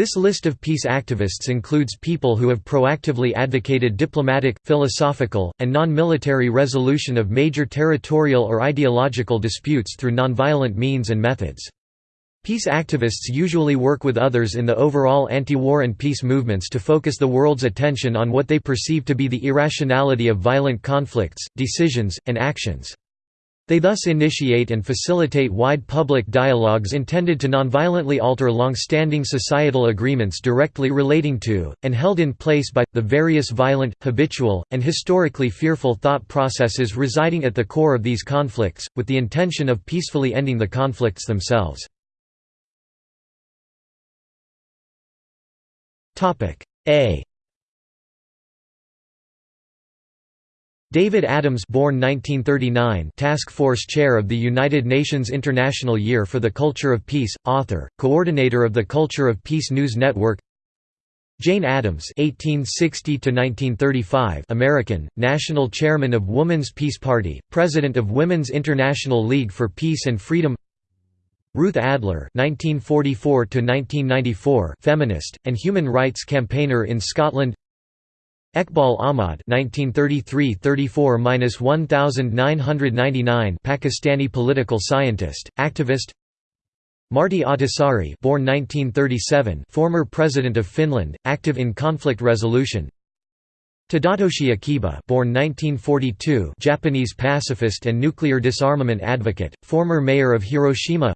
This list of peace activists includes people who have proactively advocated diplomatic, philosophical, and non-military resolution of major territorial or ideological disputes through nonviolent means and methods. Peace activists usually work with others in the overall anti-war and peace movements to focus the world's attention on what they perceive to be the irrationality of violent conflicts, decisions, and actions. They thus initiate and facilitate wide public dialogues intended to nonviolently alter long-standing societal agreements directly relating to, and held in place by, the various violent, habitual, and historically fearful thought processes residing at the core of these conflicts, with the intention of peacefully ending the conflicts themselves. A David Adams born 1939 Task Force Chair of the United Nations International Year for the Culture of Peace, author, coordinator of the Culture of Peace News Network Jane Addams (1860–1935), American, National Chairman of Woman's Peace Party, President of Women's International League for Peace and Freedom. Ruth Adler (1944–1994), feminist and human rights campaigner in Scotland. Eqbal Ahmad (1933–34–1999), Pakistani political scientist, activist. Martti Ahtisaari, born 1937, former president of Finland, active in conflict resolution. Tadatoshi Akiba, born 1942, Japanese pacifist and nuclear disarmament advocate, former mayor of Hiroshima.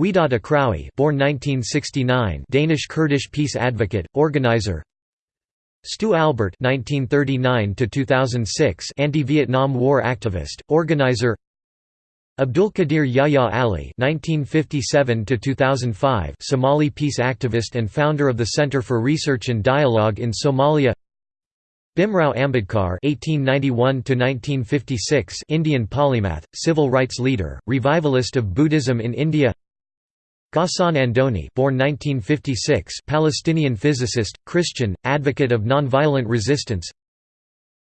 Widad Akrawi, born 1969, Danish Kurdish peace advocate, organizer. Stu Albert (1939–2006), anti-Vietnam War activist, organizer. Abdulkadir Yahya Ali (1957–2005), Somali peace activist and founder of the Center for Research and Dialogue in Somalia. Bhimrao Ambedkar (1891–1956), Indian polymath, civil rights leader, revivalist of Buddhism in India. Ghassan Andoni born 1956, Palestinian physicist, Christian, advocate of nonviolent resistance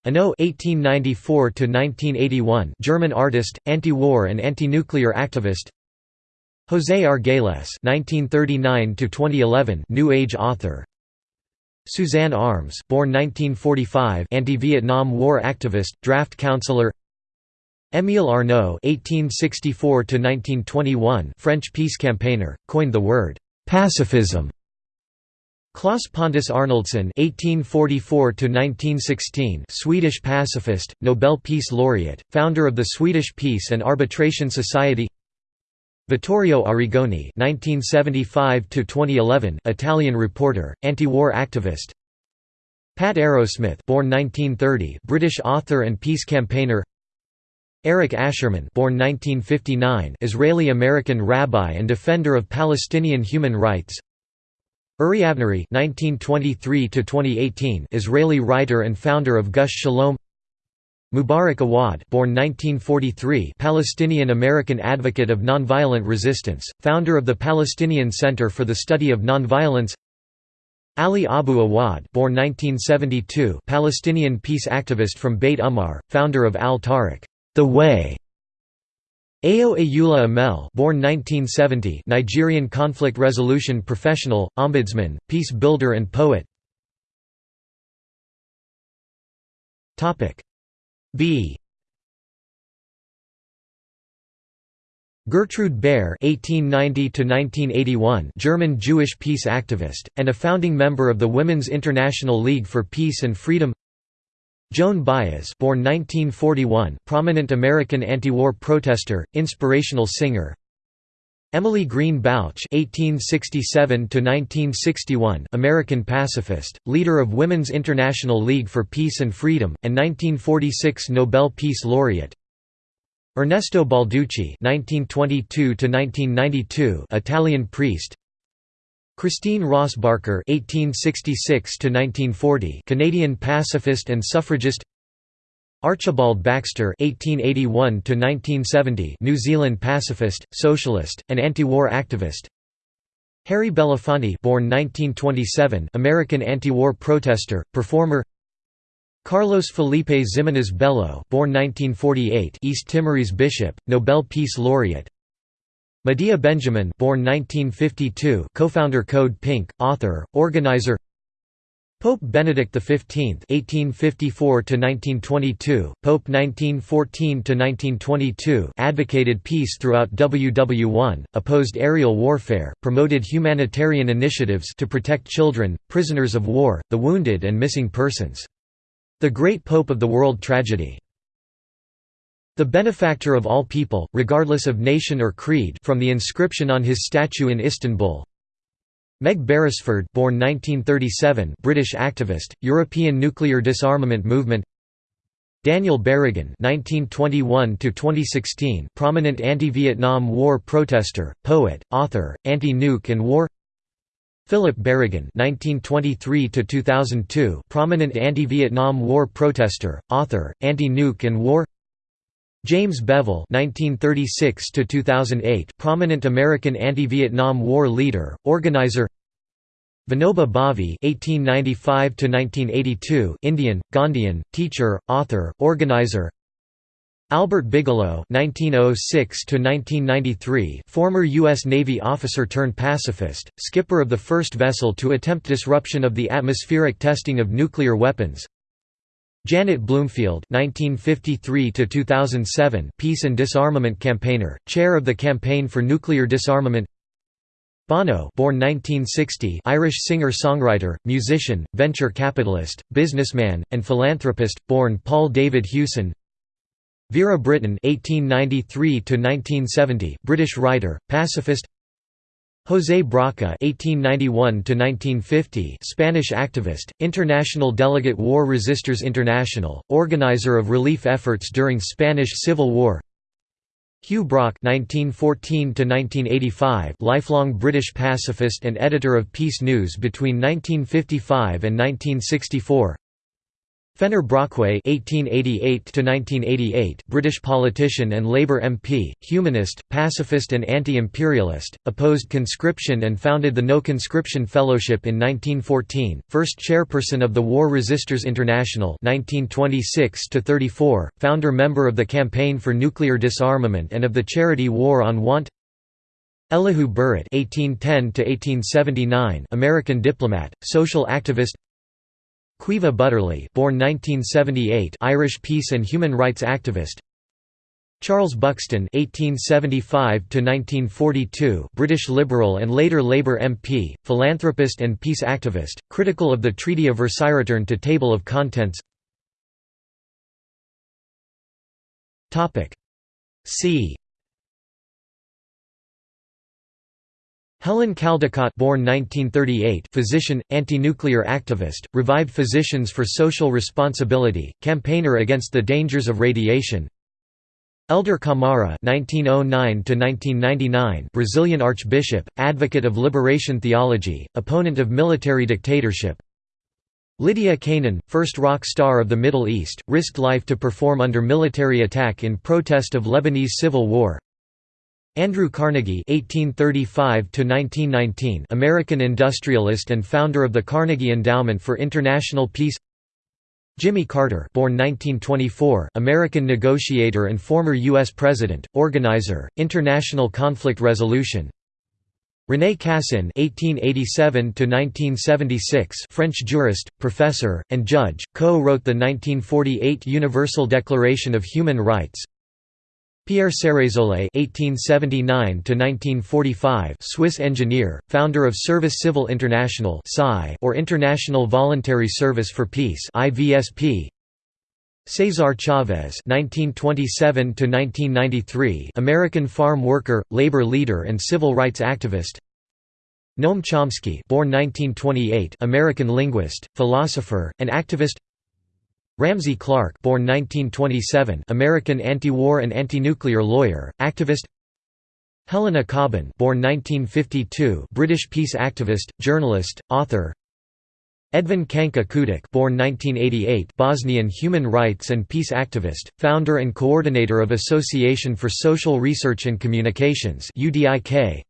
Ano (1894–1981), German artist, anti-war and anti-nuclear activist. José Argüelles (1939–2011), New Age author. Suzanne Arms, born 1945, anti-Vietnam War activist, draft counselor. Émile Arnaud (1864–1921), French peace campaigner, coined the word pacifism. Claes Pontus Arnoldsson (1844–1916), Swedish pacifist, Nobel Peace Laureate, founder of the Swedish Peace and Arbitration Society. Vittorio Arrigoni (1975–2011), Italian reporter, anti-war activist. Pat Arrowsmith, born 1930, British author and peace campaigner. Arik Ascherman born 1959, Israeli-American rabbi and defender of Palestinian human rights Uri Avnery (1923–2018), Israeli writer and founder of Gush Shalom. Mubarak Awad, born 1943, Palestinian-American advocate of nonviolent resistance, founder of the Palestinian Center for the Study of Nonviolence. Ali Abu Awad, born 1972, Palestinian peace activist from Beit Umar, founder of Al Tariq. The Way. Ayo Ayula Amel born 1970 Nigerian conflict resolution professional, ombudsman, peace builder and poet. B. Gertrude Baer (1890–1981), German Jewish peace activist and a founding member of the Women's International League for Peace and Freedom. Joan Baez born 1941, prominent American anti-war protester, inspirational singer. Emily Greene Balch (1867–1961), American pacifist, leader of Women's International League for Peace and Freedom, and 1946 Nobel Peace Laureate. Ernesto Balducci (1922–1992), Italian priest. Christine Ross Barker (1866–1940), Canadian pacifist and suffragist. Archibald Baxter (1881–1970), New Zealand pacifist, socialist, and anti-war activist. Harry Belafonte, born 1927, American anti-war protester, performer. Carlos Felipe Ximenes Bello, born 1948, East Timorese bishop, Nobel Peace Laureate. Medea Benjamin born 1952 co-founder Code Pink, author, organizer Pope Benedict XV (1854–1922), Pope 1914–1922, advocated peace throughout WW1, opposed aerial warfare, promoted humanitarian initiatives to protect children, prisoners of war, the wounded, and missing persons. The Great Pope of the World Tragedy. The benefactor of all people, regardless of nation or creed, from the inscription on his statue in Istanbul. Meg Beresford born 1937 British activist, European nuclear disarmament movement Daniel Berrigan (1921–2016), prominent anti-Vietnam War protester, poet, author, anti-nuke and war. Philip Berrigan (1923–2002), prominent anti-Vietnam War protester, author, anti-nuke and war. James Bevel (1936–2008), prominent American anti-Vietnam War leader, organizer. Vinoba Bhave (1895–1982), Indian, Gandhian, teacher, author, organizer. Albert Bigelow (1906–1993), former U.S. Navy officer turned pacifist, skipper of the first vessel to attempt disruption of the atmospheric testing of nuclear weapons. Janet Bloomfield (1953–2007), peace and disarmament campaigner, chair of the Campaign for Nuclear Disarmament. Bono, born 1960, Irish singer-songwriter, musician, venture capitalist, businessman, and philanthropist, born Paul David Hewson. Vera Brittain (1893–1970), British writer, pacifist. José Brocca (1891–1950), Spanish activist, international delegate War Resisters International, organizer of relief efforts during Spanish Civil War. Hugh Brock (1914–1985), lifelong British pacifist and editor of Peace News between 1955 and 1964. Fenner Brockway (1888–1988), British politician and Labour MP, humanist, pacifist, and anti-imperialist, opposed conscription and founded the No Conscription Fellowship in 1914. First chairperson of the War Resisters International (1926–34), founder member of the Campaign for Nuclear Disarmament and of the charity War on Want. Elihu Burritt (1810–1879), American diplomat, social activist. Caoimhe Butterley born 1978 Irish peace and human rights activist Charles Buxton (1875–1942), British Liberal and later Labour MP, philanthropist and peace activist, critical of the Treaty of Versailles. Return to table of contents. Topic. C. Helen Caldicott born 1938 physician, anti-nuclear activist, revived Physicians for Social Responsibility, campaigner against the dangers of radiation Hélder Câmara (1909–1999), Brazilian Archbishop, advocate of liberation theology, opponent of military dictatorship. Lydia Canaan, first rock star of the Middle East, risked life to perform under military attack in protest of Lebanese civil war. Andrew Carnegie (1835–1919), American industrialist and founder of the Carnegie Endowment for International Peace. Jimmy Carter, born 1924, American negotiator and former U.S. president, organizer, international conflict resolution. René Cassin (1887–1976), French jurist, professor, and judge, co-wrote the 1948 Universal Declaration of Human Rights. Pierre Ceresole (1879–1945), Swiss engineer, founder of Service Civil International or International Voluntary Service for Peace (IVSP). Cesar Chavez (1927–1993), American farm worker, labor leader, and civil rights activist. Noam Chomsky, born 1928, American linguist, philosopher, and activist. Ramsey Clark born 1927, American anti-war and anti-nuclear lawyer, activist Helena Cobban born 1952, British peace activist, journalist, author Edvin Kanka Ćudić born 1988, Bosnian human rights and peace activist, founder and coordinator of Association for Social Research and Communications UDIK.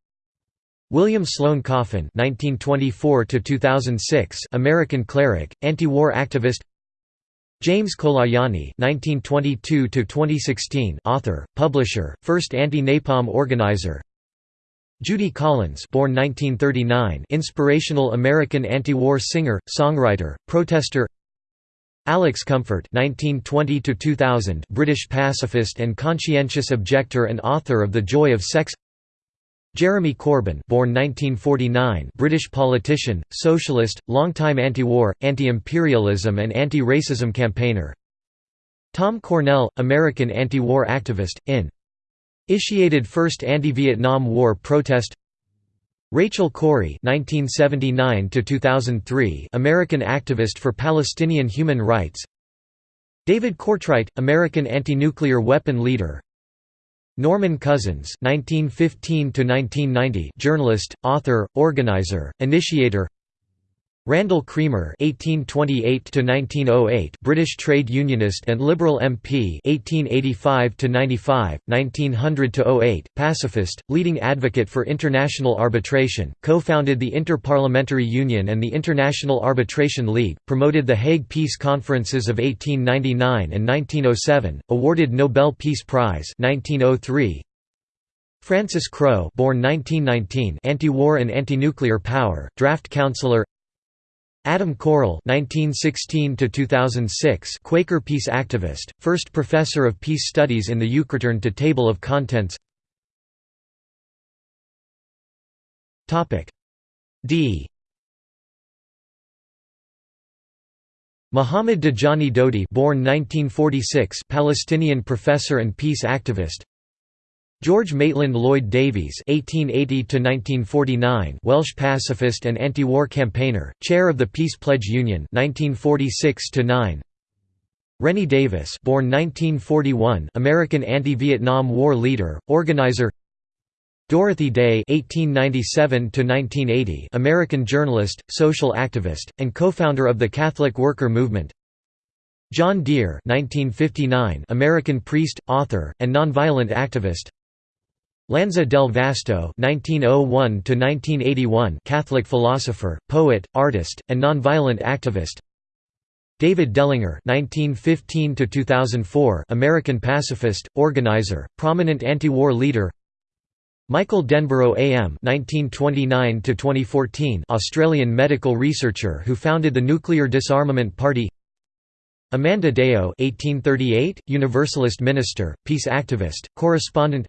William Sloane Coffin (1924–2006), American cleric, anti-war activist. James Colaianni (1922–2016), author, publisher, first anti-napalm organizer. Judy Collins born 1939 inspirational American anti-war singer, songwriter, protester Alex Comfort 1920 2000 British pacifist and conscientious objector and author of The Joy of Sex Jeremy Corbyn born 1949 British politician, socialist, longtime anti-war, anti-imperialism and anti-racism campaigner Tom Cornell, American anti-war activist, in Initiated first anti-Vietnam War protest Rachel Corrie (1979–2003), American activist for Palestinian human rights. David Cortright, American anti-nuclear weapon leader. Norman Cousins (1915–1990), journalist, author, organizer, initiator. Randall Cremer (1828–1908), British trade unionist and Liberal MP (1885–95, 1900–08), pacifist, leading advocate for international arbitration, co-founded the Inter-Parliamentary Union and the International Arbitration League, promoted the Hague Peace Conferences of 1899 and 1907, awarded Nobel Peace Prize 1903, Frances Crowe born 1919 anti-war and anti-nuclear power, draft councillor Adam Curle (1916–2006), Quaker peace activist, first professor of peace studies in the Ukreturn to Table of Contents. Topic D. Muhammad Dajani Daoudi, born 1946, Palestinian professor and peace activist. George Maitland Lloyd Davies (1880–1949), Welsh pacifist and anti-war campaigner, chair of the Peace Pledge Union (1946–9). Rennie Davis, born 1941, American anti-Vietnam War leader, organizer. Dorothy Day (1897–1980), American journalist, social activist, and co-founder of the Catholic Worker Movement. John Dear (1959), American priest, author, and nonviolent activist. Lanza del Vasto (1901–1981), Catholic philosopher, poet, artist, and nonviolent activist. David Dellinger (1915–2004), American pacifist, organizer, prominent anti-war leader. Michael Denborough AM (1929–2014), Australian medical researcher who founded the Nuclear Disarmament Party. Amanda Deyo (1838), Universalist minister, peace activist, correspondent.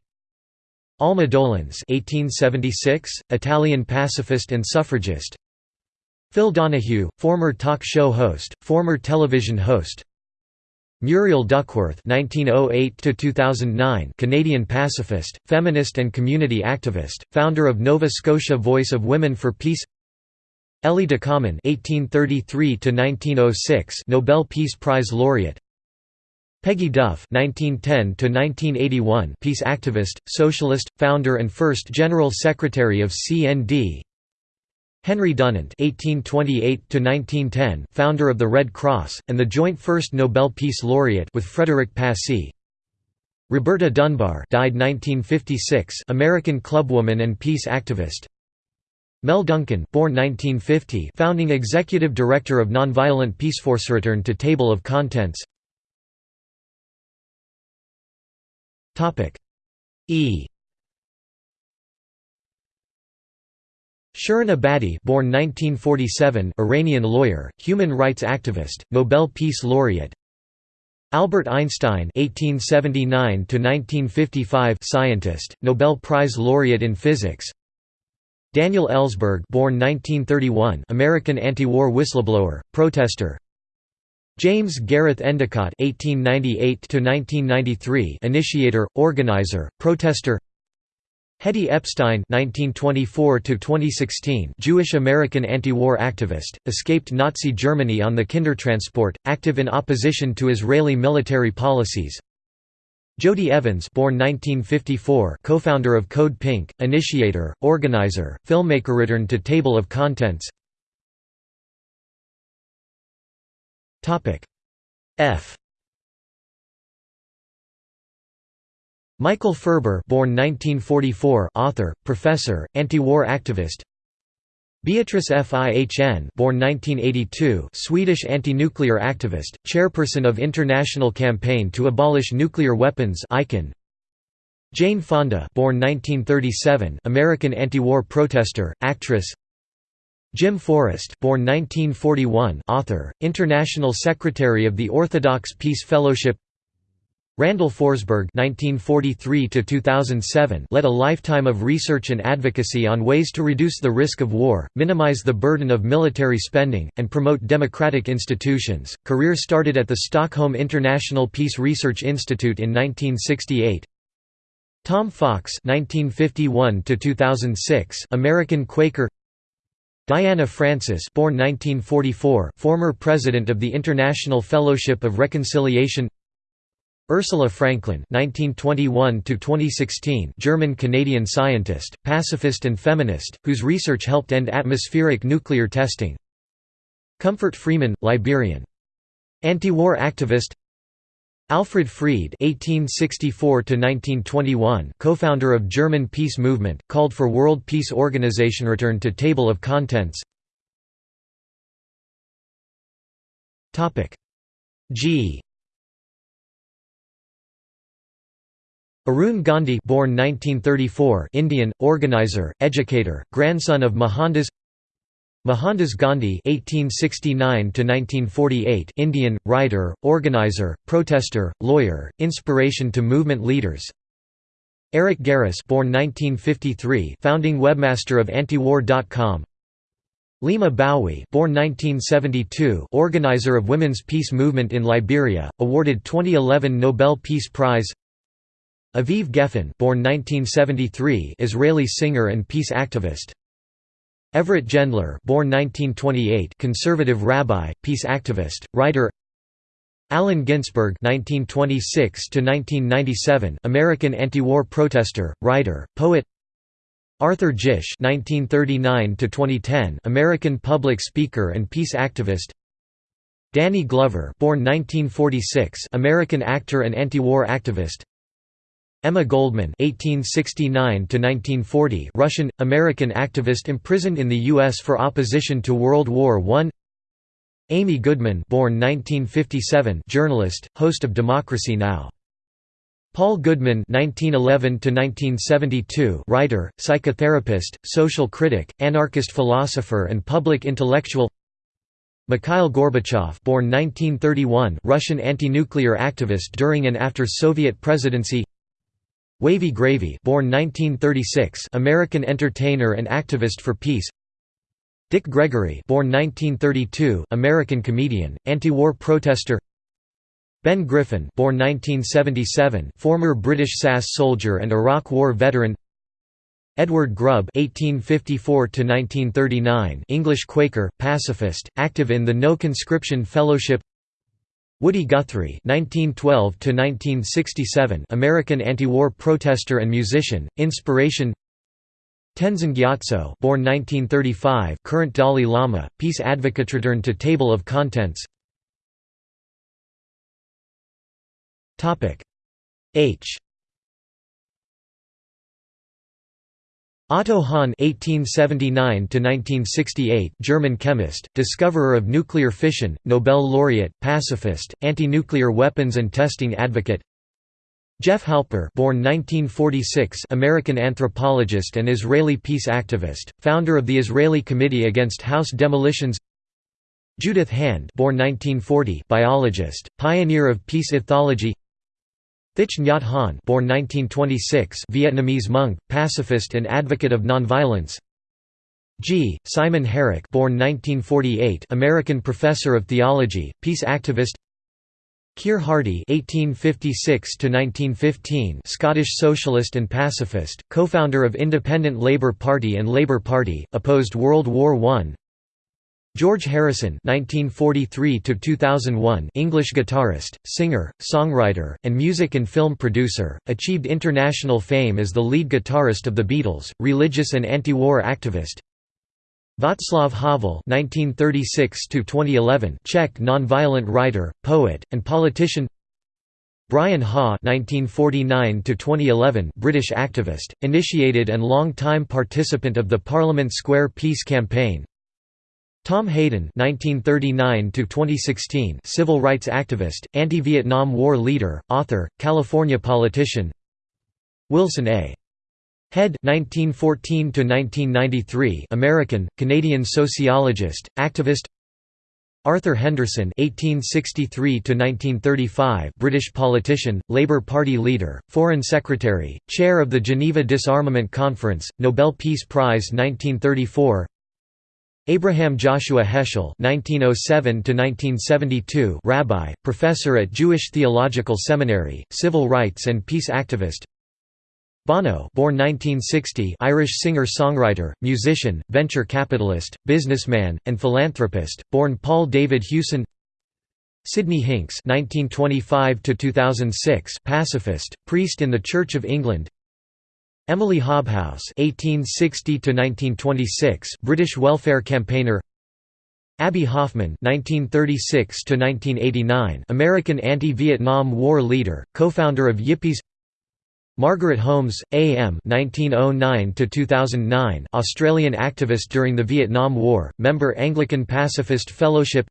Alma Dolens (1876), Italian pacifist and suffragist. Phil Donahue, former talk show host, former television host. Muriel Duckworth (1908–2009), Canadian pacifist, feminist and community activist, founder of Nova Scotia Voice of Women for Peace. Élie Ducommun (1833–1906), Nobel Peace Prize laureate. Peggy Duff (1910–1981), peace activist, socialist, founder and first general secretary of CND. Henry Dunant (1828–1910), founder of the Red Cross and the joint first Nobel Peace Laureate with Frederick Passy. Roberta Dunbar died 1956, American clubwoman and peace activist. Mel Duncan, born 1950, founding executive director of Nonviolent Peaceforce. Return to Table of Contents. E Shirin Ebadi born 1947, Iranian lawyer, human rights activist, Nobel Peace Laureate Albert Einstein (1879–1955), scientist, Nobel Prize laureate in physics. Daniel Ellsberg, born 1931, American anti-war whistleblower, protester. James Gareth Endicott (1898–1993), initiator, organizer, protester. Hedy Epstein (1924–2016), Jewish American anti-war activist, escaped Nazi Germany on the Kindertransport, active in opposition to Israeli military policies. Jodie Evans, born 1954, co-founder of Code Pink, initiator, organizer, filmmaker. Return to table of contents. Topic. F. Michael Ferber born 1944 author, professor, anti-war activist. Beatrice Fihn born 1982 Swedish anti-nuclear activist, chairperson of International Campaign to Abolish Nuclear Weapons ICAN. Jane Fonda born 1937, American anti-war protester, actress Jim Forest born 1941, author, International Secretary of the Orthodox Peace Fellowship Randall Forsberg (1943–2007) led a lifetime of research and advocacy on ways to reduce the risk of war, minimize the burden of military spending, and promote democratic institutions. Career started at the Stockholm International Peace Research Institute in 1968. Tom Fox (1951–2006), American Quaker. Diana Francis, born 1944, former president of the International Fellowship of Reconciliation. Ursula Franklin (1921–2016), German-Canadian scientist, pacifist and feminist, whose research helped end atmospheric nuclear testing. Comfort Freeman, Liberian. Anti-war activist. Alfred Fried (1864–1921), co-founder of German peace movement, called for World Peace Organization return to table of contents. G Arun Gandhi born 1934 Indian, organizer, educator, grandson of Mohandas Mohandas Gandhi (1869–1948), Indian writer, organizer, protester, lawyer, inspiration to movement leaders. Eric Garris, born 1953, founding webmaster of antiwar.com. Leymah Gbowee, born 1972, organizer of women's peace movement in Liberia, awarded 2011 Nobel Peace Prize. Aviv Geffen born 1973 Israeli singer and peace activist Everett Gendler born 1928 conservative rabbi, peace activist, writer Allen Ginsberg (1926–1997), American anti-war protester, writer, poet. Arthur Gish (1939–2010), American public speaker and peace activist. Danny Glover, born 1946, American actor and anti-war activist. Emma Goldman (1869–1940), Russian American activist imprisoned in the U.S. for opposition to World War I. Amy Goodman, born 1957, journalist, host of Democracy Now! Paul Goodman (1911–1972), writer, psychotherapist, social critic, anarchist philosopher, and public intellectual. Mikhail Gorbachev, born 1931, Russian anti-nuclear activist during and after Soviet presidency. Wavy Gravy born 1936 American entertainer and activist for peace. Dick Gregory born 1932 American comedian, anti-war protester. Ben Griffin born 1977 former British SAS soldier and Iraq War veteran. Edward Grubb (1854–1939), English Quaker, pacifist, active in the No Conscription Fellowship. Woody Guthrie (1912–1967), American anti-war protester and musician, inspiration. Tenzin Gyatso, born 1935, current Dalai Lama, peace advocate. Return to table of contents. Topic H. Otto Hahn (1879–1968), German chemist, discoverer of nuclear fission, Nobel laureate, pacifist, anti-nuclear weapons and testing advocate. Jeff Halper, born 1946, American anthropologist and Israeli peace activist, founder of the Israeli Committee Against House Demolitions. Judith Hand, born 1940, biologist, pioneer of peace ethology. Thich Nhat Hanh born 1926 Vietnamese monk, pacifist and advocate of nonviolence G. Simon Harak born 1948 American professor of theology, peace activist Keir Hardie (1856–1915), Scottish socialist and pacifist, co-founder of Independent Labour Party and Labour Party, opposed World War I. George Harrison (1943–2001), English guitarist, singer, songwriter, and music and film producer, achieved international fame as the lead guitarist of the Beatles, religious and anti-war activist. Václav Havel (1936–2011), Czech nonviolent writer, poet, and politician. Brian Haw (1949–2011), British activist, initiated and long-time participant of the Parliament Square Peace Campaign. Tom Hayden (1939–2016), civil rights activist, anti-Vietnam War leader, author, California politician. Wilson A. Head 1914 to 1993 American Canadian sociologist activist Arthur Henderson (1863–1935), British politician, Labour Party leader, Foreign Secretary, Chair of the Geneva Disarmament Conference, Nobel Peace Prize 1934. Abraham Joshua Heschel (1907–1972), rabbi, professor at Jewish Theological Seminary, civil rights and peace activist. Bono born 1960 Irish singer-songwriter, musician, venture capitalist, businessman, and philanthropist, born Paul David Hewson Sidney Hinks (1925–2006), pacifist, priest in the Church of England. Emily Hobhouse (1860–1926), British welfare campaigner. Abbie Hoffman (1936–1989), American anti-Vietnam War leader, co-founder of Yippies. Margaret Holmes, A.M. (1909–2009), Australian activist during the Vietnam War, member Anglican Pacifist Fellowship.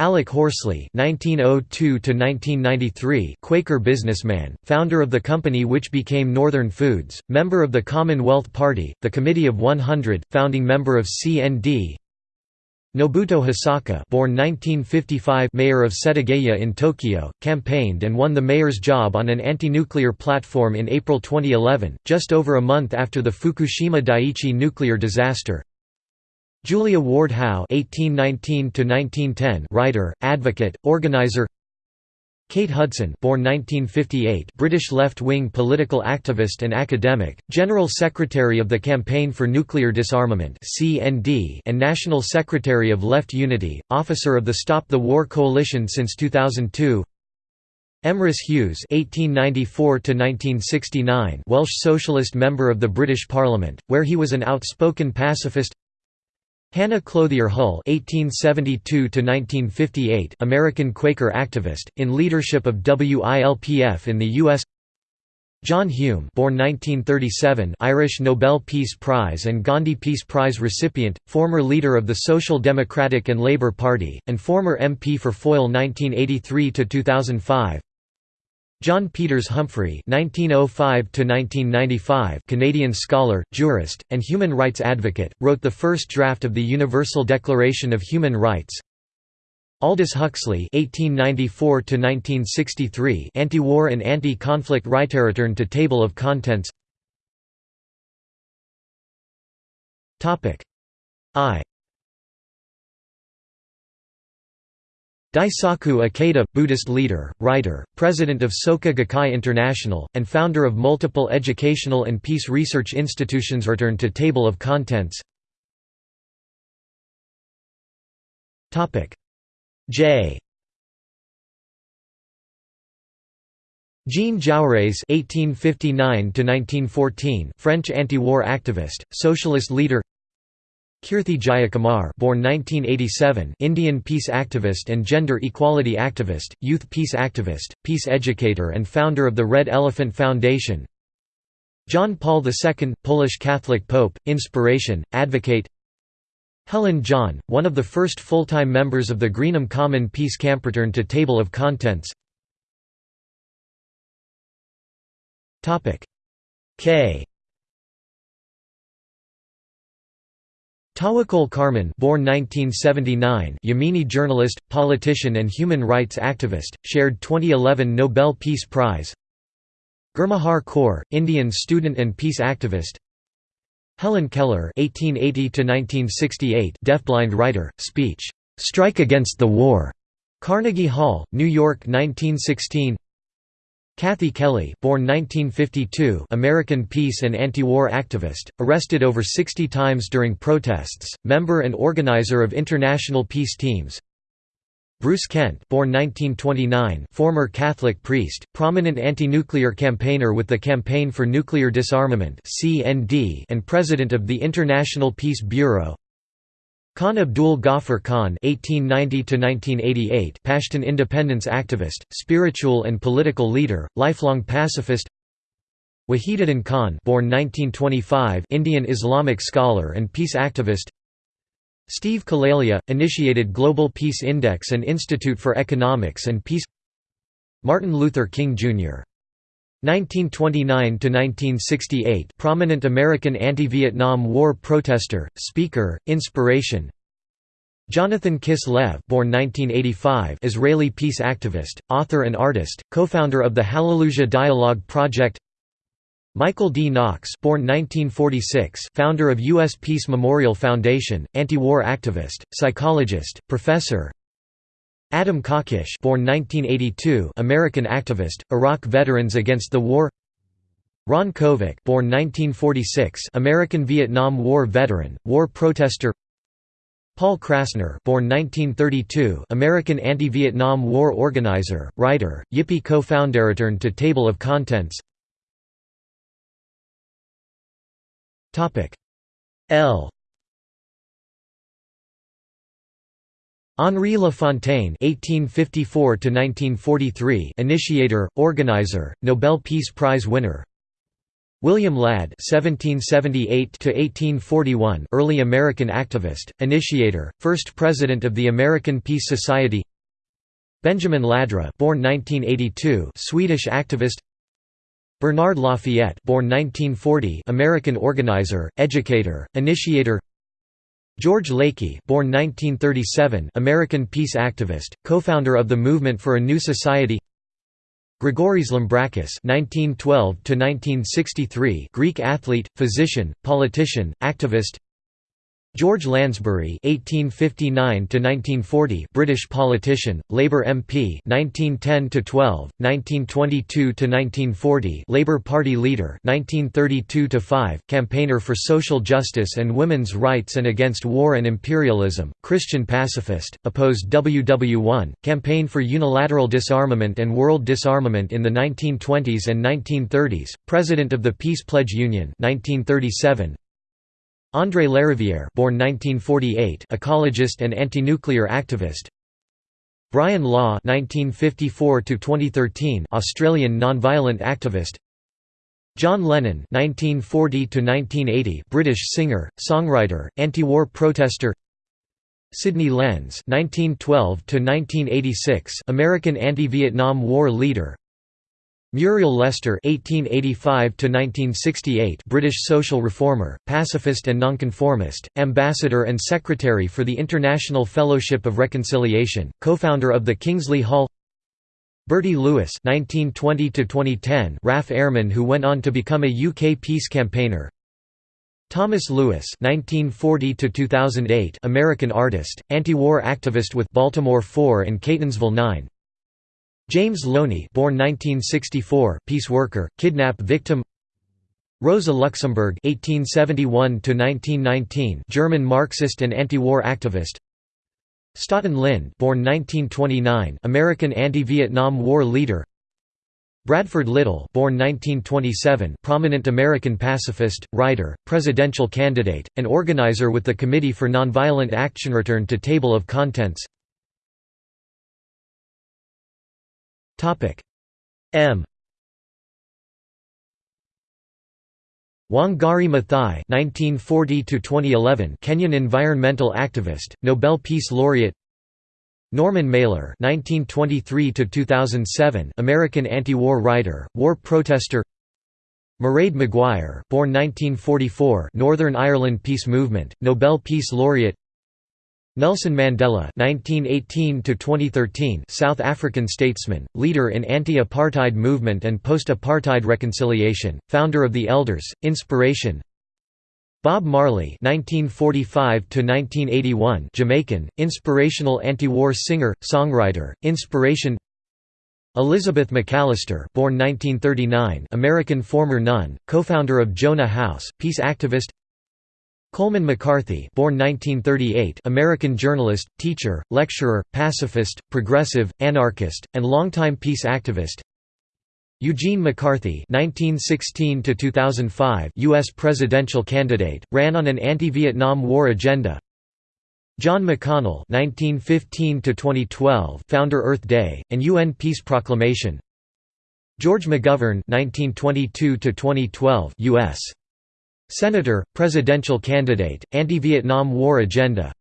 Alec Horsley (1902–1993), Quaker businessman, founder of the company which became Northern Foods, member of the Commonwealth Party, the Committee of 100, founding member of CND. Nobuto Hosaka born 1955 mayor of Setagaya in Tokyo, campaigned and won the mayor's job on an anti-nuclear platform in April 2011, just over a month after the Fukushima Daiichi nuclear disaster. Julia Ward Howe (1819–1910), writer, advocate, organizer. Kate Hudson born 1958 British left-wing political activist and academic, General Secretary of the Campaign for Nuclear Disarmament (CND) and National Secretary of Left Unity, officer of the Stop the War Coalition since 2002 Emrys Hughes (1894–1969), Welsh socialist member of the British Parliament, where he was an outspoken pacifist. Hannah Clothier Hull (1872–1958), American Quaker activist, in leadership of WILPF in the U.S. John Hume, born 1937, Irish Nobel Peace Prize and Gandhi Peace Prize recipient, former leader of the Social Democratic and Labour Party, and former MP for Foyle 1983–2005. John Peters Humphrey (1905–1995), Canadian scholar, jurist, and human rights advocate, wrote the first draft of the Universal Declaration of Human Rights. Aldous Huxley (1894–1963), anti-war and anti-conflict writer. Return to table of contents. I. Daisaku Ikeda, Buddhist leader, writer, president of Soka Gakkai International, and founder of multiple educational and peace research institutions Return to Table of Contents J Jean Jaurès (1859–1914), French anti-war activist, socialist leader. Kirti Jayakumar born 1987 Indian peace activist and gender equality activist, youth peace activist, peace educator and founder of the Red Elephant Foundation. John Paul II, Polish Catholic Pope, inspiration, advocate. Helen John, one of the first full-time members of the Greenham Common Peace Camp. Return to Table of Contents. K Tawakkol Karman born 1979 Yemeni journalist, politician and human rights activist, shared 2011 Nobel Peace Prize Gurmehar Kaur, Indian student and peace activist Helen Keller (1880–1968), deafblind writer, speech "Strike Against the War", Carnegie Hall, New York, 1916. Kathy Kelly born 1952, American peace and anti-war activist, arrested over 60 times during protests, member and organizer of international peace teams. Bruce Kent born 1929, former Catholic priest, prominent anti-nuclear campaigner with the Campaign for Nuclear Disarmament and president of the International Peace Bureau Khan Abdul Ghaffar Khan (1890–1988), Pashtun independence activist, spiritual and political leader, lifelong pacifist. Wahiduddin Khan, born 1925, Indian Islamic scholar and peace activist. Steve Killelea, initiated Global Peace Index and Institute for Economics and Peace. Martin Luther King Jr. 1929–1968 prominent American anti-Vietnam War protester, speaker, inspiration Jonathan Kislev born 1985 Israeli peace activist, author and artist, co-founder of the Hallelujah Dialogue Project Michael D. Knox born 1946 founder of U.S. Peace Memorial Foundation, anti-war activist, psychologist, professor Adam Kokesh born 1982 American activist, Iraq Veterans Against the War. Ron Kovic born 1946 American Vietnam War veteran, war protester. Paul Krassner born 1932 American anti-Vietnam War organizer, writer, Yippie co-founder Return to Table of Contents. L Henri Lafontaine (1854–1943), initiator, organizer, Nobel Peace Prize winner. William Ladd (1778–1841), early American activist, initiator, first president of the American Peace Society. Benjamin Ladraa, born 1982, Swedish activist. Bernard Lafayette, born 1940, American organizer, educator, initiator. George Lakey, born 1937, American peace activist, co-founder of the Movement for a New Society. Grigoris Lambrakis (1912–1963), Greek athlete, physician, politician, activist. George Lansbury (1859–1940), British politician, Labour MP, 1910–12, 1922–1940, Labour Party leader, 1932–5, campaigner for social justice and women's rights and against war and imperialism, Christian pacifist, opposed WW1, campaign for unilateral disarmament and world disarmament in the 1920s and 1930s, president of the Peace Pledge Union, 1937. André Larivière born 1948, ecologist and anti-nuclear activist. Brian Law 1954 to 2013 Australian nonviolent activist. John Lennon 1940 to 1980 British singer, songwriter, anti-war protester. Sidney Lens 1912 to 1986 American anti-Vietnam War leader. Muriel Lester (1885–1968), British social reformer, pacifist and nonconformist, ambassador and secretary for the International Fellowship of Reconciliation, co-founder of the Kingsley Hall. Bertie Lewis (1920–2010), RAF airman who went on to become a UK peace campaigner. Thomas Lewis (1940–2008), American artist, anti-war activist with Baltimore 4 and Catonsville 9. James Loney born 1964, peace worker, kidnap victim Rosa Luxemburg (1871–1919), German Marxist and anti-war activist. Staughton Lynd, born 1929, American anti-Vietnam War leader. Bradford Lyttle, born 1927, prominent American pacifist, writer, presidential candidate, and organizer with the Committee for Nonviolent Action. Return to Table of Contents. M Wangari Maathai (1940–2011), Kenyan environmental activist, Nobel Peace Laureate. Norman Mailer (1923–2007), American anti-war writer, war protester. Mairead Maguire, born 1944, Northern Ireland Peace Movement, Nobel Peace Laureate. Nelson Mandela (1918–2013), South African statesman, leader in anti-apartheid movement and post-apartheid reconciliation, founder of the Elders, Inspiration. Bob Marley (1945–1981), Jamaican, inspirational anti-war singer, songwriter, inspiration. Elizabeth McAllister, born 1939, American former nun, co-founder of Jonah House, peace activist. Coleman McCarthy born 1938, American journalist, teacher, lecturer, pacifist, progressive, anarchist, and longtime peace activist Eugene McCarthy (1916–2005), U.S. presidential candidate, ran on an anti-Vietnam War agenda. John McConnell (1915–2012), founder Earth Day and UN Peace Proclamation. George McGovern (1922–2012), U.S. Senator, presidential candidate, anti-Vietnam War agenda.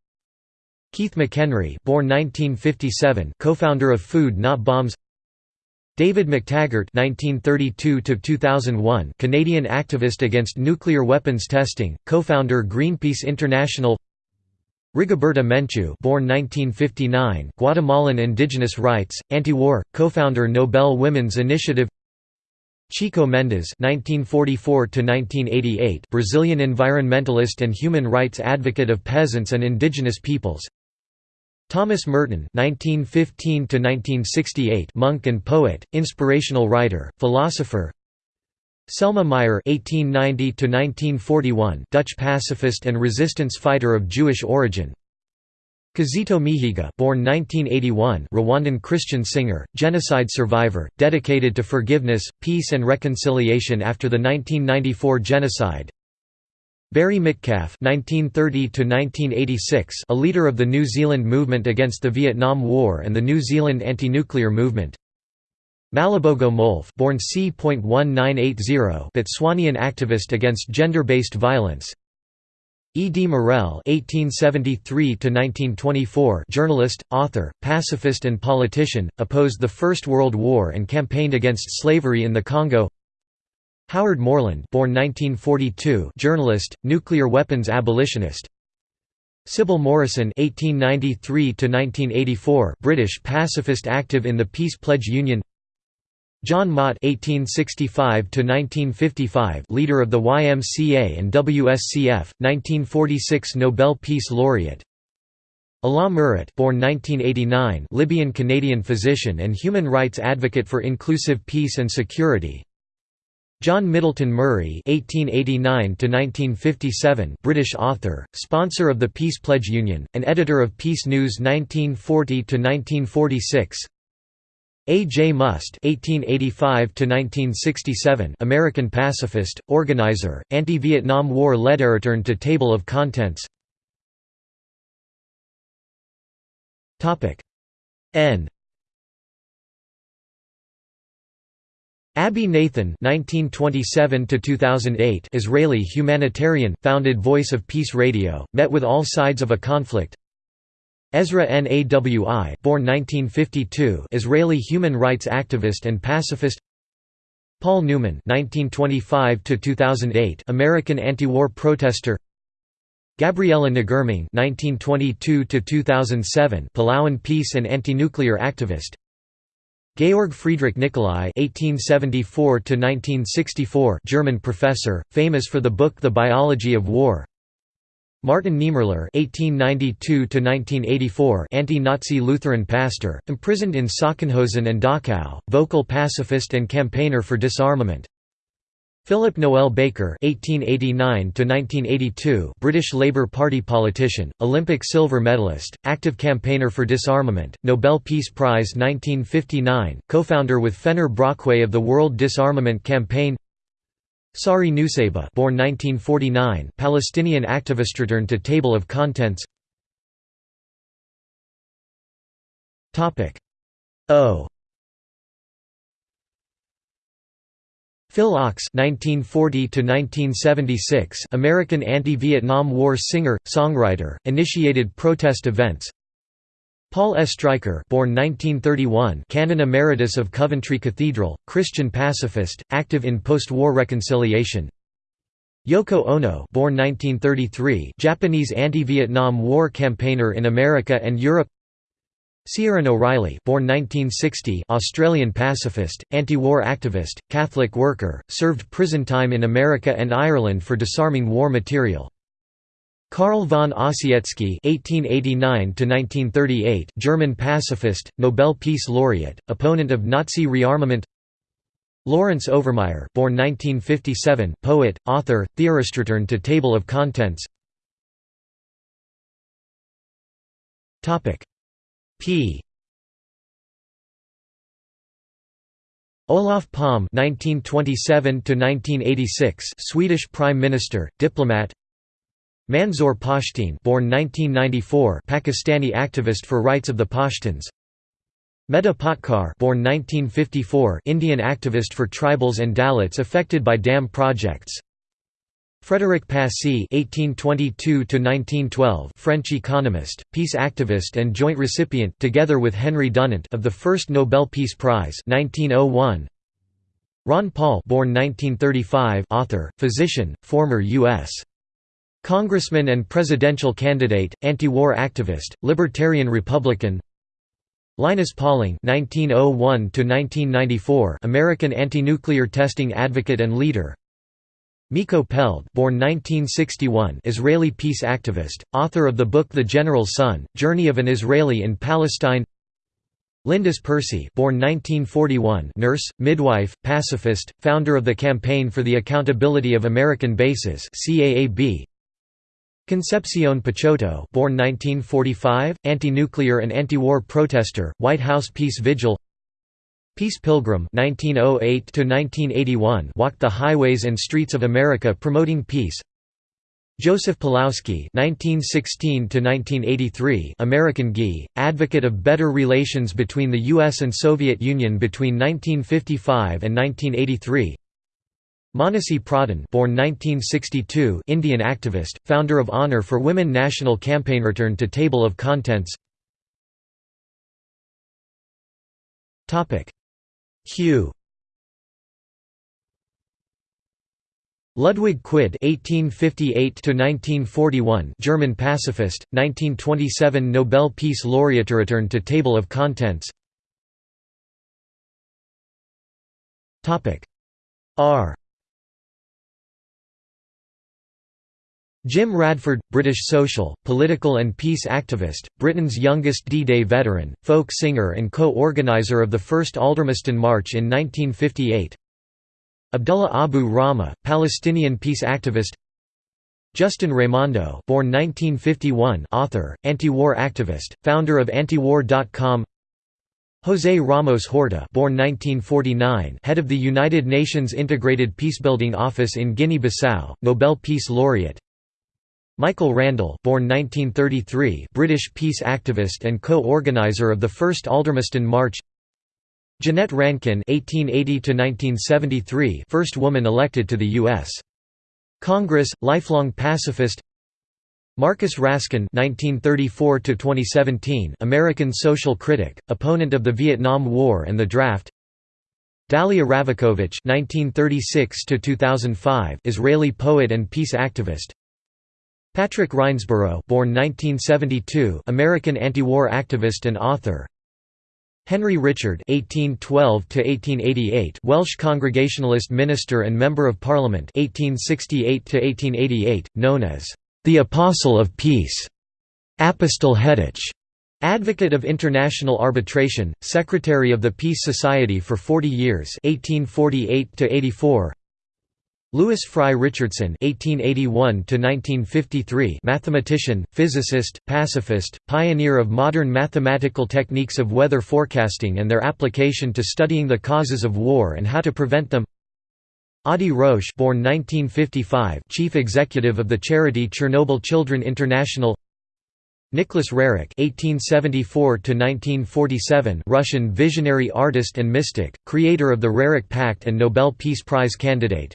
Keith McHenry, born 1957, co-founder of Food Not Bombs. David McTaggart (1932–2001), Canadian activist against nuclear weapons testing, co-founder Greenpeace International. Rigoberta Menchú, born 1959, Guatemalan indigenous rights, anti-war, co-founder Nobel Women's Initiative. Chico Mendes (1944–1988), Brazilian environmentalist and human rights advocate of peasants and indigenous peoples. Thomas Merton (1915–1968), monk and poet, inspirational writer, philosopher. Selma Meyer (1890–1941), Dutch pacifist and resistance fighter of Jewish origin. Kizito Mihigo, born 1981, Rwandan Christian singer, genocide survivor, dedicated to forgiveness, peace and reconciliation after the 1994 genocide. Barry Mitcalfe (1930–1986), a leader of the New Zealand movement against the Vietnam War and the New Zealand anti-nuclear movement. Malibogo Molf, born c.1980, Botswanian activist against gender-based violence. E. D. Morel (1873–1924), journalist, author, pacifist, and politician, opposed the First World War and campaigned against slavery in the Congo. Howard Morland born 1942 journalist, nuclear weapons abolitionist Sybil Morrison (1893–1984), British pacifist active in the Peace Pledge Union. John Mott (1865–1955), leader of the YMCA and WSCF, 1946 Nobel Peace Laureate. Alaa Murat born 1989, Libyan Canadian physician and human rights advocate for inclusive peace and security. John Middleton Murry (1889–1957), British author, sponsor of the Peace Pledge Union, and editor of Peace News 1940–1946. A. J. Must (1885–1967), American pacifist, organizer, anti-Vietnam War lead return to table of contents. Topic N Abie Nathan (1927–2008), Israeli humanitarian, founded Voice of Peace Radio, met with all sides of a conflict. Ezra Nawi, born 1952, Israeli human rights activist and pacifist. Paul Newman (1925–2008), American anti-war protester. Gabriela Ngirmang (1922–2007), Palauan peace and anti-nuclear activist. Georg Friedrich Nicolai (1874–1964), German professor, famous for the book *The Biology of War*. Martin Niemöller (1892–1984), anti-Nazi Lutheran pastor, imprisoned in Sachsenhausen and Dachau, vocal pacifist and campaigner for disarmament. Philip Noel Baker (1889–1982), British Labour Party politician, Olympic silver medalist, active campaigner for disarmament, Nobel Peace Prize 1959, co-founder with Fenner Brockway of the World Disarmament Campaign. Sari Nusseibeh, born 1949, Palestinian activist. Return to table of contents. Topic O. Phil Ochs (1940–1976), American anti-Vietnam War singer, songwriter, initiated protest events. Paul Oestreicher, born 1931, Canon Emeritus of Coventry Cathedral, Christian pacifist, active in post-war reconciliation. Yoko Ono, born 1933, Japanese anti-Vietnam War campaigner in America and Europe. Ciaran O'Reilly, born 1960, Australian pacifist, anti-war activist, Catholic worker, served prison time in America and Ireland for disarming war material. Carl von Ossietzky (1889–1938), German pacifist, Nobel Peace Laureate, opponent of Nazi rearmament. Lawrence Overmire, born 1957, poet, author, theorist. Return to table of contents. Topic P. Olof Palme (1927–1986), Swedish Prime Minister, diplomat. Manzoor Pashteen, born 1994, Pakistani activist for rights of the Pashtuns. Medha Patkar, born 1954, Indian activist for tribals and Dalits affected by dam projects. Frédéric Passy (1822–1912), French economist, peace activist, and joint recipient, together with Henry Dunant, of the first Nobel Peace Prize (1901). Ron Paul, born 1935, author, physician, former U.S. Congressman and presidential candidate, anti-war activist, libertarian Republican. Linus Pauling (1901–1994), American anti-nuclear testing advocate and leader. Miko Peled, born 1961 Israeli peace activist, author of the book The General's Son, Journey of an Israeli in Palestine Lindis Percy born 1941 nurse, midwife, pacifist, founder of the Campaign for the Accountability of American Bases CAAB. Concepcion Picciotto born 1945, anti-nuclear and anti-war protester, White House peace vigil Peace Pilgrim 1908 walked the highways and streets of America promoting peace. Joseph Polowsky (1916–1983), American GI, advocate of better relations between the U.S. and Soviet Union between 1955 and 1983. Manasi Pradhan, born 1962, Indian activist, founder of Honor for Women National Campaign. Return to table of contents. Topic Q Ludwig Quidde (1858–1941), German pacifist, 1927 Nobel Peace Laureate. Return to table of contents. Topic R. Jim Radford, British social, political and peace activist, Britain's youngest D-Day veteran, folk singer and co-organizer of the first Aldermaston March in 1958 Abdullah Abu Rahmah, Palestinian peace activist. Justin Raimondo born 1951 author, anti-war activist, founder of antiwar.com José Ramos Horta born 1949 head of the United Nations Integrated Peacebuilding Office in Guinea-Bissau, Nobel Peace Laureate Michael Randle born 1933 British peace activist and co-organizer of the first Aldermaston March. Jeannette Rankin 1880 first woman elected to the U.S. Congress, lifelong pacifist. Marcus Raskin 1934 American social critic, opponent of the Vietnam War and the Draft. Dahlia Ravikovitch 1936 Israeli poet and peace activist Patrick Rynsborough born 1972 American anti-war activist and author Henry Richard (1812–1888), Welsh Congregationalist minister and member of Parliament (1868–1888), known as the Apostle of Peace, Apostol Heddwch, advocate of international arbitration, secretary of the Peace Society for 40 years (1848–84). Lewis Fry Richardson (1881–1953), mathematician, physicist, pacifist, pioneer of modern mathematical techniques of weather forecasting and their application to studying the causes of war and how to prevent them. Adi Roche, born 1955, chief executive of the charity Chernobyl Children International. Nicholas Roerich (1874–1947), Russian visionary artist and mystic, creator of the Roerich Pact and Nobel Peace Prize candidate.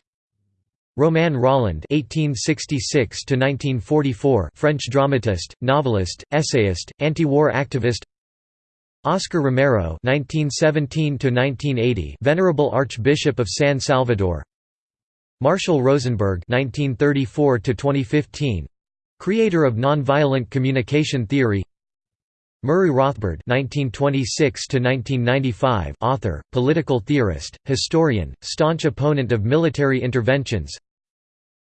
Romain Rolland (1866–1944), French dramatist, novelist, essayist, anti-war activist. Oscar Romero (1917–1980), Venerable Archbishop of San Salvador. Marshall Rosenberg (1934–2015), creator of nonviolent communication theory. Murray Rothbard (1926–1995), author, political theorist, historian, staunch opponent of military interventions.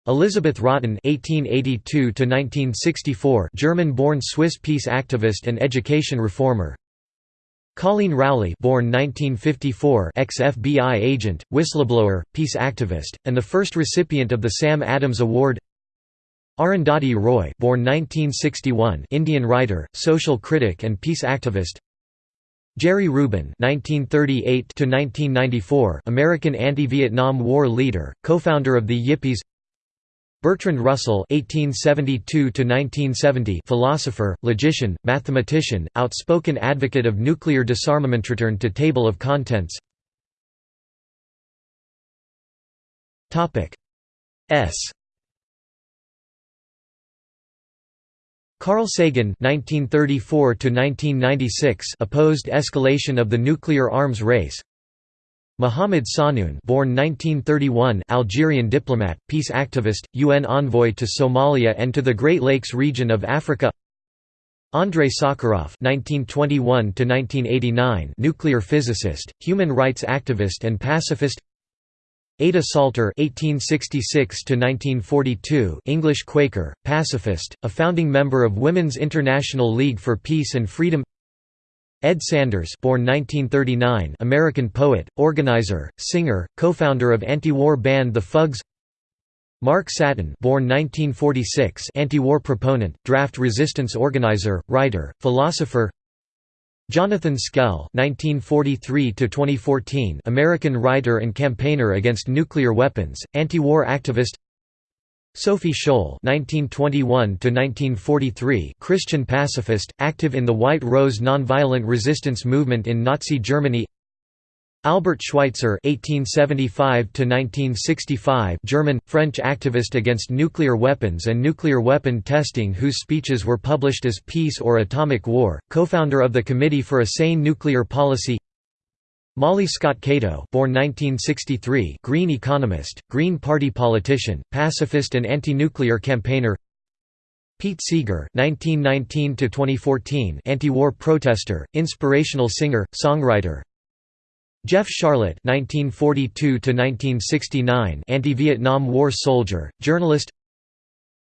Elizabeth Rotten (1882–1964), German-born Swiss peace activist and education reformer. Colleen Rowley, born 1954, ex-FBI agent, whistleblower, peace activist, and the first recipient of the Sam Adams Award. Arundhati Roy born 1961 Indian writer, social critic and peace activist Jerry Rubin (1938–1994), American anti-Vietnam War leader, co-founder of the Yippies. Bertrand Russell (1872–1970), philosopher, logician, mathematician, outspoken advocate of nuclear disarmament. Return to table of contents. Topic S. Carl Sagan (1934–1996) opposed escalation of the nuclear arms race. Mohamed Sahnoun born 1931 Algerian diplomat, peace activist, UN envoy to Somalia and to the Great Lakes region of Africa Andrei Sakharov (1921–1989), nuclear physicist, human rights activist, and pacifist. Ada Salter (1866–1942), English Quaker, pacifist, a founding member of Women's International League for Peace and Freedom. Ed Sanders born 1939 American poet, organizer, singer, co-founder of anti-war band The Fugs Mark Satin born 1946 anti-war proponent, draft resistance organizer, writer, philosopher Jonathan Schell (1943–2014), American writer and campaigner against nuclear weapons, anti-war activist. Sophie Scholl (1921–1943), Christian pacifist, active in the White Rose nonviolent resistance movement in Nazi Germany. Albert Schweitzer (1875–1965), German French activist against nuclear weapons and nuclear weapon testing, whose speeches were published as Peace or Atomic War, co-founder of the Committee for a Sane Nuclear Policy. Molly Scott Cato born 1963 Green economist, Green Party politician, pacifist and anti-nuclear campaigner Pete Seeger (1919–2014), anti-war protester, inspirational singer, songwriter. Jeff Sharlet (1942–1969), anti-Vietnam War soldier, journalist.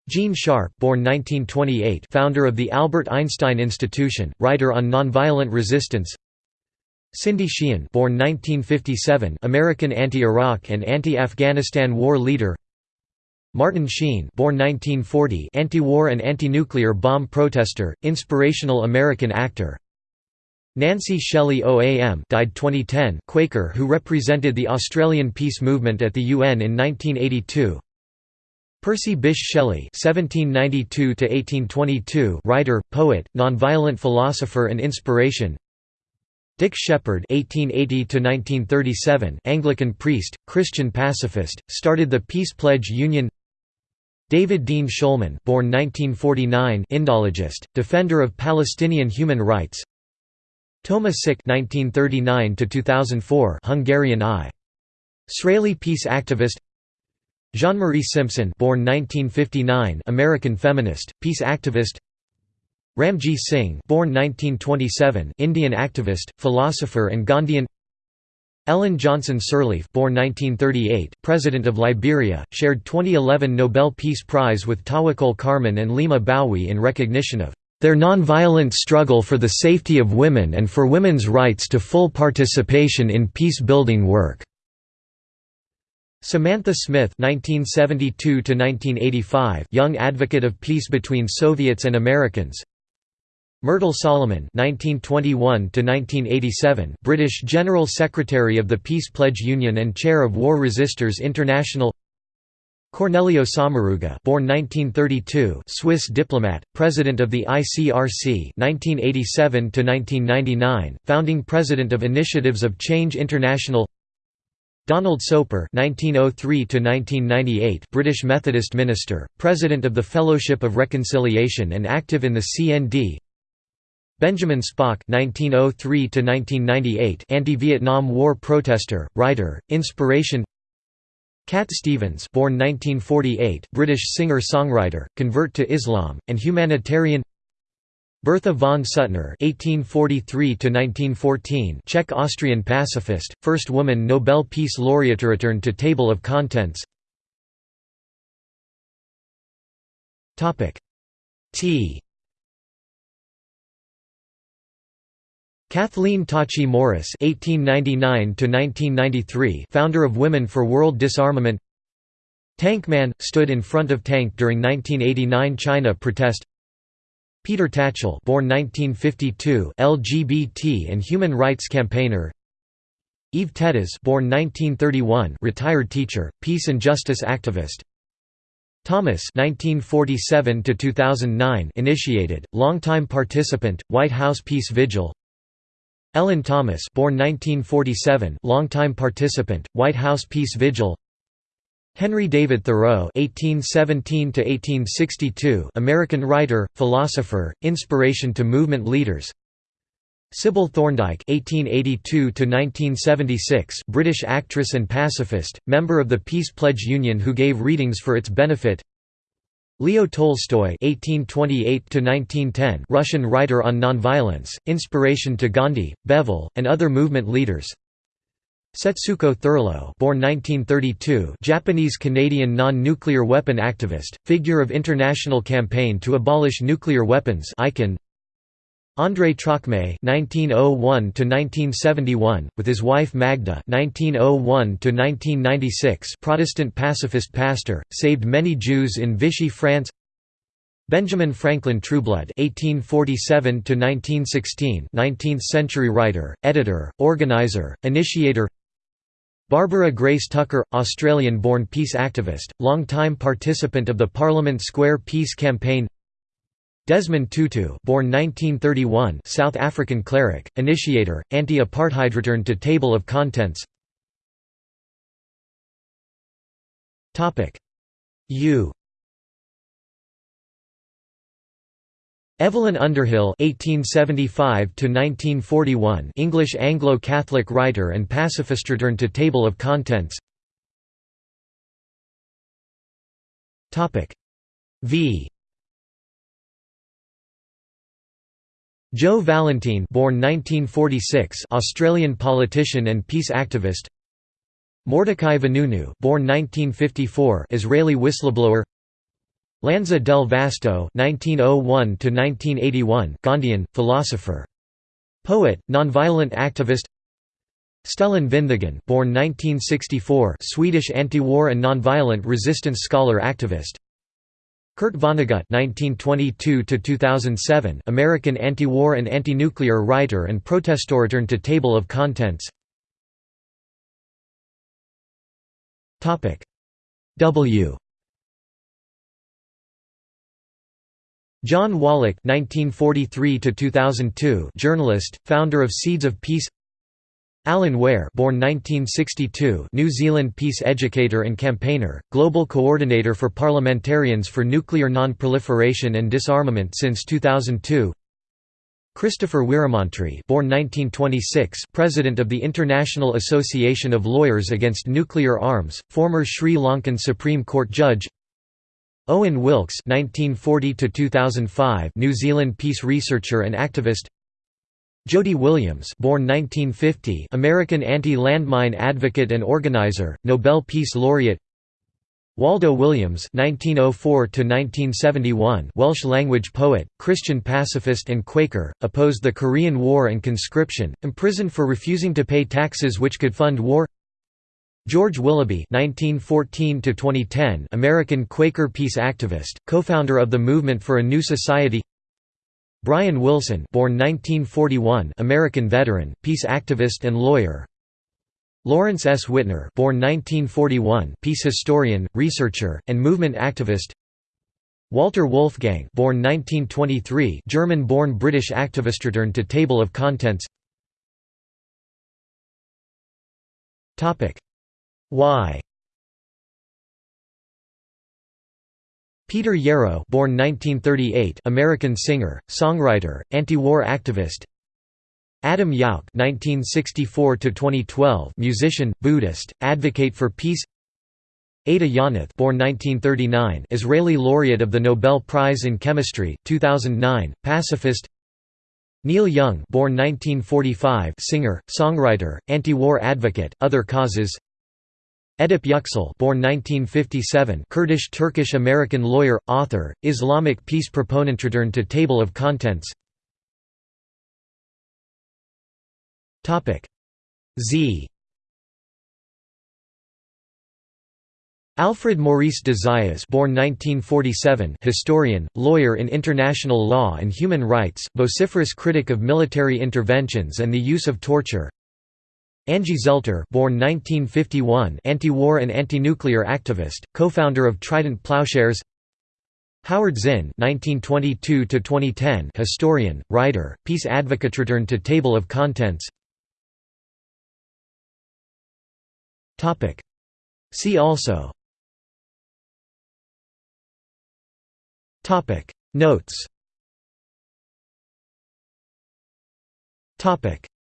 Gene Sharp, born 1928, founder of the Albert Einstein Institution, writer on nonviolent resistance. Cindy Sheehan born 1957 American anti-Iraq and anti-Afghanistan war leader. Martin Sheen born 1940 anti-war and anti-nuclear bomb protester, inspirational American actor. Nancy Shelley OAM died 2010 Quaker who represented the Australian peace movement at the UN in 1982 Percy Bysshe Shelley (1792–1822), writer, poet, nonviolent philosopher, and inspiration. Dick Sheppard (1880–1937), Anglican priest, Christian pacifist, started the Peace Pledge Union. David Dean Shulman, born 1949, Indologist, defender of Palestinian human rights. Thomas Sik (1939–2004), Hungarian I. Israeli peace activist. Jean-Marie Simpson, born 1959, American feminist, peace activist. Ramji Singh born 1927, Indian activist, philosopher and Gandhian Ellen Johnson Sirleaf born 1938, President of Liberia, shared 2011 Nobel Peace Prize with Tawakkol Karman and Leymah Gbowee in recognition of their nonviolent struggle for the safety of women and for women's rights to full participation in peace-building work." Samantha Smith (1972–1985), young advocate of peace between Soviets and Americans, Myrtle Solomon (1921–1987), British General Secretary of the Peace Pledge Union and Chair of War Resisters International. Cornelio Sommaruga, born 1932, Swiss diplomat, President of the ICRC 1987 to 1999, founding President of Initiatives of Change International. Donald Soper (1903–1998), British Methodist minister, President of the Fellowship of Reconciliation and active in the CND. Benjamin Spock (1903–1998), anti-Vietnam War protester, writer, inspiration. Cat Stevens, born 1948, British singer-songwriter, convert to Islam, and humanitarian. Bertha von Suttner (1843–1914), Czech-Austrian pacifist, first woman Nobel Peace Laureate. Return to table of contents. Topic T Kathleen Tacchi Morris (1899–1993), founder of Women for World Disarmament. Tankman stood in front of tank during 1989 China protest. Peter Tatchell, born 1952, LGBT and human rights campaigner. Eve Tetaz, born 1931, retired teacher, peace and justice activist. Thomas (1947–2009) initiated, longtime participant, White House Peace Vigil. Ellen Thomas born 1947, longtime participant, White House Peace Vigil Henry David Thoreau (1817–1862), American writer, philosopher, inspiration to movement leaders. Sybil Thorndike (1882–1976), British actress and pacifist, member of the Peace Pledge Union who gave readings for its benefit. Leo Tolstoy (1828–1910), Russian writer on nonviolence, inspiration to Gandhi, Bevel, and other movement leaders. Setsuko Thurlow born 1932, Japanese-Canadian non-nuclear weapon activist, figure of international campaign to abolish nuclear weapons icon. André Trocmé (1901–1971), with his wife Magda (1901–1996), Protestant pacifist pastor, saved many Jews in Vichy, France. Benjamin Franklin Trueblood (1847–1916), 19th-century writer, editor, organizer, initiator. Barbara Grace Tucker, Australian-born peace activist, long-time participant of the Parliament Square Peace Campaign Desmond Tutu born 1931, South African cleric, initiator, anti-apartheid Return to Table of Contents U Evelyn Underhill (1875–1941), English Anglo-Catholic writer and pacifist. Return to table of contents. Topic V. Jo Vallentine, born 1946, Australian politician and peace activist. Mordecai Vanunu, born 1954, Israeli whistleblower. Lanza del Vasto (1901–1981), Gandhian philosopher, poet, nonviolent activist. Stellan Vinthagen, born 1964, Swedish anti-war and nonviolent resistance scholar activist. Kurt Vonnegut (1922–2007), American anti-war and anti-nuclear writer and protestor. Return to table of contents. Topic W. John Wallach (1943–2002), journalist, founder of Seeds of Peace. Alan Ware, born 1962, New Zealand peace educator and campaigner, global coordinator for parliamentarians for nuclear non-proliferation and disarmament since 2002. Christopher Weeramantry, born 1926, president of the International Association of Lawyers Against Nuclear Arms, former Sri Lankan Supreme Court judge. Owen Wilkes (1940–2005), New Zealand peace researcher and activist. Jody Williams, born 1950, American anti-landmine advocate and organizer, Nobel Peace Laureate. Waldo Williams (1904–1971), Welsh language poet, Christian pacifist and Quaker, opposed the Korean War and conscription, imprisoned for refusing to pay taxes which could fund war. George Willoughby (1914–2010), American Quaker peace activist, co-founder of the Movement for a New Society. Brian Wilson, born 1941, American veteran, peace activist and lawyer. Lawrence S. Wittner, born 1941, peace historian, researcher, and movement activist. Walter Wolfgang, born 1923, German-born British activist. Return to table of contents. Topic Y Peter Yarrow born 1938, American singer, songwriter, anti-war activist Adam Yauch (1964–2012), musician, Buddhist, advocate for peace. Ada Yonath, born 1939, Israeli laureate of the Nobel Prize in Chemistry, 2009, pacifist. Neil Young, born 1945, singer, songwriter, anti-war advocate, other causes. Edip Yüksel born 1957 Kurdish Turkish American lawyer author Islamic peace proponent return to table of contents. Topic Z. Alfred Maurice de Zayas born 1947 historian, lawyer in international law and human rights, vociferous critic of military interventions and the use of torture Angie Zelter born 1951, anti-war and anti-nuclear activist, co-founder of Trident Plowshares. Howard Zinn 1922 historian, writer, peace advocate Return to table of contents. See also. Notes.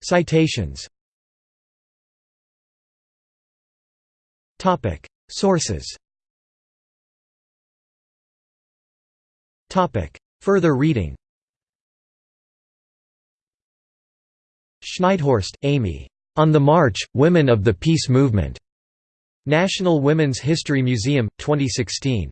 Citations. Sources Further reading Schneidhorst, Amy. On the March, Women of the Peace Movement. National Women's History Museum, 2016.